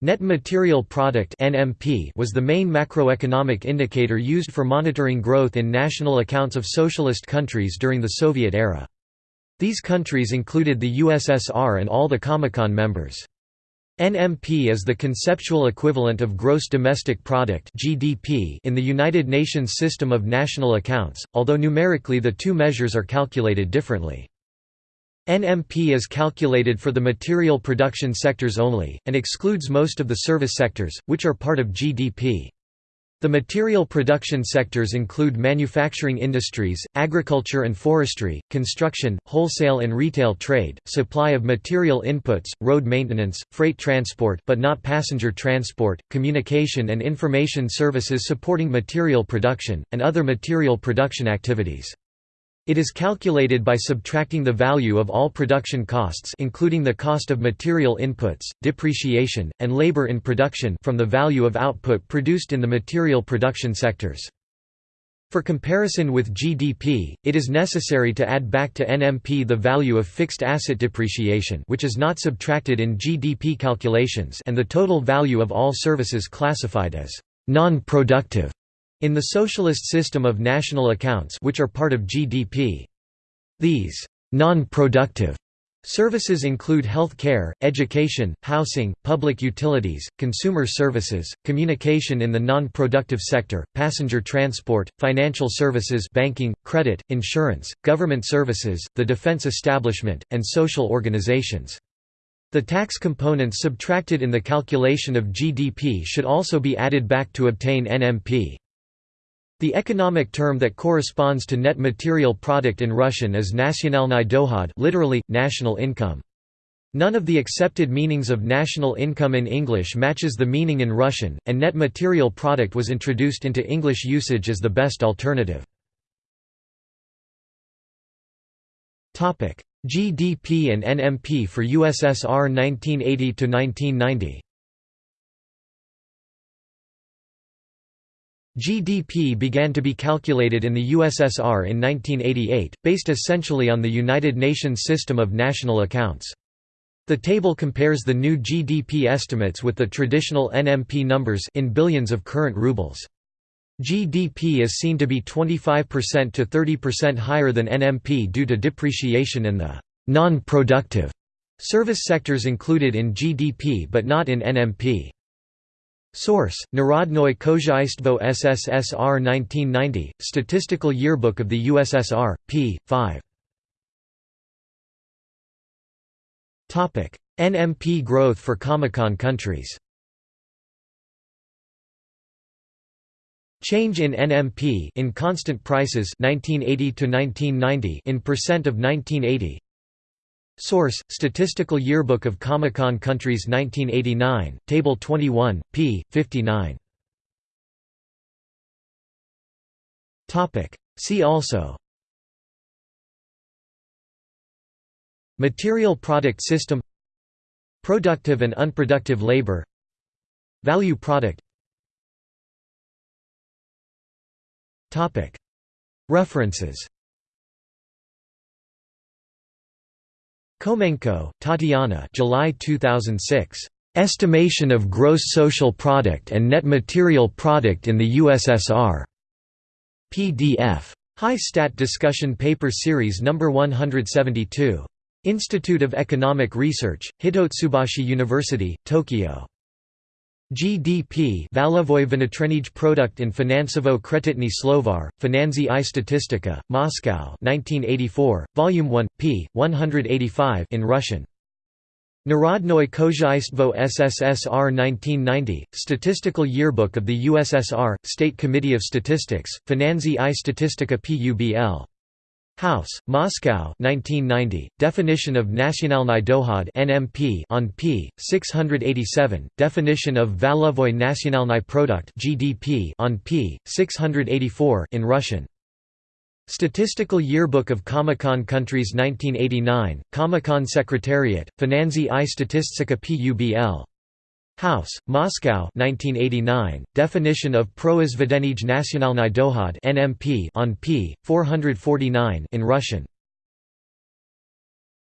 Net material product was the main macroeconomic indicator used for monitoring growth in national accounts of socialist countries during the Soviet era. These countries included the USSR and all the Comecon members. NMP is the conceptual equivalent of gross domestic product (GDP) in the United Nations system of national accounts, although numerically the two measures are calculated differently. NMP is calculated for the material production sectors only, and excludes most of the service sectors, which are part of GDP. The material production sectors include manufacturing industries, agriculture and forestry, construction, wholesale and retail trade, supply of material inputs, road maintenance, freight transport but not passenger transport, communication and information services supporting material production, and other material production activities. It is calculated by subtracting the value of all production costs including the cost of material inputs, depreciation, and labor in production from the value of output produced in the material production sectors. For comparison with GDP, it is necessary to add back to NMP the value of fixed asset depreciation which is not subtracted in GDP calculations and the total value of all services classified as non-productive. In the socialist system of national accounts which are part of GDP. These non-productive Services include health care, education, housing, public utilities, consumer services, communication in the non-productive sector, passenger transport, financial services banking, credit, insurance, government services, the defense establishment, and social organizations. The tax components subtracted in the calculation of GDP should also be added back to obtain NMP. The economic term that corresponds to net material product in Russian is nationalny dohod literally, national income. None of the accepted meanings of national income in English matches the meaning in Russian, and net material product was introduced into English usage as the best alternative. GDP and NMP for USSR 1980–1990 GDP began to be calculated in the USSR in 1988, based essentially on the United Nations system of national accounts. The table compares the new GDP estimates with the traditional NMP numbers in billions of current rubles. GDP is seen to be 25% to 30% higher than NMP due to depreciation in the non-productive service sectors included in GDP but not in NMP. Source: Narodnoye Khozhaystvo SSSR 1990, Statistical Yearbook of the USSR, p. 5. NMP growth for Comecon countries Change in NMP in constant prices 1980 to 1990 in percent of 1980 Source: Statistical Yearbook of Comecon Countries 1989, Table 21, p. 59. Topic: See also. Material product system Productive and unproductive labor Value product Topic. References Khomenko, Tatiana July 2006. Estimation of Gross Social Product and Net Material Product in the USSR. PDF. Hi-Stat Discussion Paper Series No. 172. Institute of Economic Research, Hitotsubashi University, Tokyo. GDP Valovoy Vnitrenij Product in Finansovo Kreditny Slovar, Finanzi i Statistika, Moscow 1984, Volume 1, p. 185 in Russian. Narodnoye Khozhaystvo SSSR 1990, Statistical Yearbook of the USSR, State Committee of Statistics, Finanzi i Statistika Publ. House, Moscow 1990, Definition of Nationalny dohod NMP on p. 687, Definition of Valovoy Nationalny Product GDP on p. 684 in Russian. Statistical Yearbook of Comecon Countries 1989, Comecon Secretariat, Finanzi i Statistika Publ. House, Moscow 1989, Definition of Proizvedenij nationalny dohod on p. 449 in Russian